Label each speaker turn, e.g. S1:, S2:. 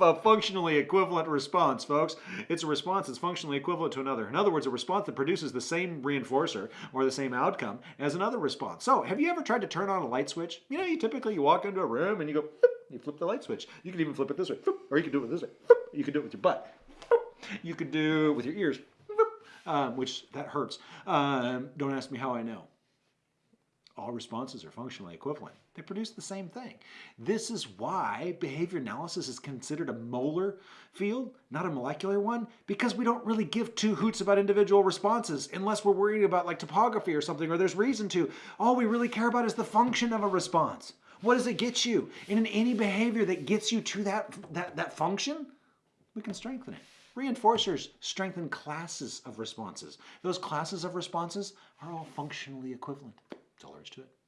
S1: a functionally equivalent response, folks. It's a response that's functionally equivalent to another. In other words, a response that produces the same reinforcer or the same outcome as another response. So, have you ever tried to turn on a light switch? You know, you typically you walk into a room and you go, you flip the light switch. You can even flip it this way, or you can do it this way. You can do it with your butt. You could do it with your ears, um, which that hurts. Um, don't ask me how I know all responses are functionally equivalent. They produce the same thing. This is why behavior analysis is considered a molar field, not a molecular one, because we don't really give two hoots about individual responses unless we're worried about like topography or something, or there's reason to. All we really care about is the function of a response. What does it get you? And in any behavior that gets you to that, that, that function, we can strengthen it. Reinforcers strengthen classes of responses. Those classes of responses are all functionally equivalent. To it.